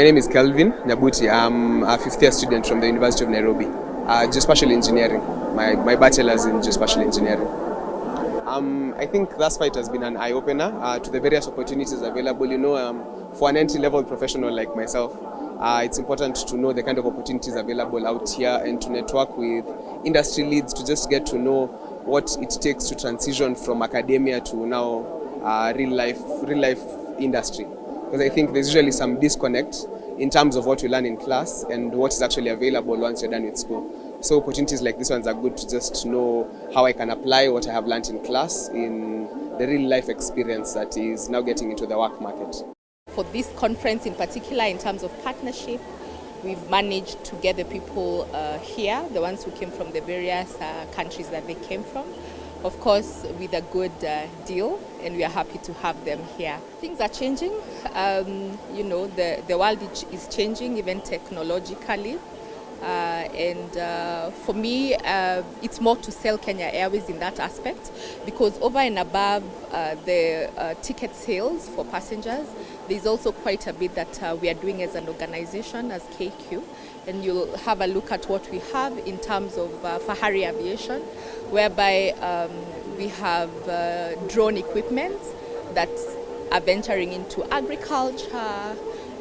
My name is Kelvin Nyabuti. I'm a fifth year student from the University of Nairobi, uh, geospatial engineering. My, my bachelor's in geospatial engineering. Um, I think far it has been an eye-opener uh, to the various opportunities available. You know, um, for an entry-level professional like myself, uh, it's important to know the kind of opportunities available out here and to network with industry leads to just get to know what it takes to transition from academia to now uh, real life, real life industry. Because I think there's usually some disconnect in terms of what you learn in class and what is actually available once you're done with school. So opportunities like this ones are good to just know how I can apply what I have learned in class in the real life experience that is now getting into the work market. For this conference in particular, in terms of partnership, we've managed to get the people uh, here, the ones who came from the various uh, countries that they came from, of course with a good uh, deal and we are happy to have them here. Things are changing, um, you know, the, the world is changing even technologically. Uh, and uh, for me, uh, it's more to sell Kenya Airways in that aspect because over and above uh, the uh, ticket sales for passengers, there's also quite a bit that uh, we are doing as an organization, as KQ. And you'll have a look at what we have in terms of Fahari Aviation, whereby um, we have drone equipment that are venturing into agriculture,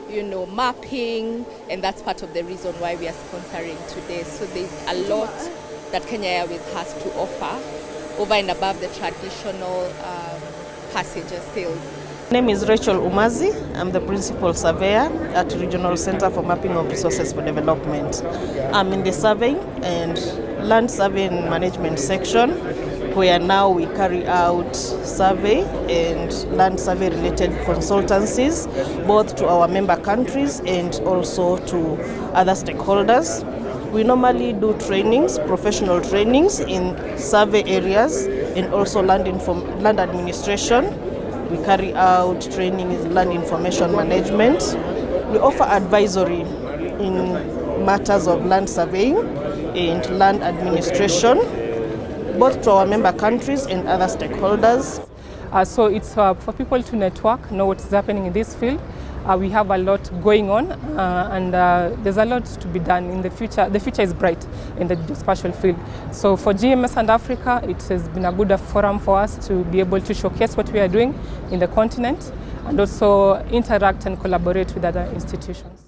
you know, mapping, and that's part of the reason why we are sponsoring today. So there's a lot that Kenya Airways has to offer over and above the traditional um, passenger sales. My name is Rachel Umazi. I'm the principal surveyor at Regional Center for Mapping of Resources for Development. I'm in the surveying and land surveying management section where now we carry out survey and land survey related consultancies both to our member countries and also to other stakeholders. We normally do trainings, professional trainings in survey areas and also land, inform land administration. We carry out training in land information management. We offer advisory in matters of land surveying and land administration both to our member countries and other stakeholders. Uh, so it's uh, for people to network, know what's happening in this field. Uh, we have a lot going on uh, and uh, there's a lot to be done in the future. The future is bright in the geospatial field. So for GMS and Africa, it has been a good forum for us to be able to showcase what we are doing in the continent and also interact and collaborate with other institutions.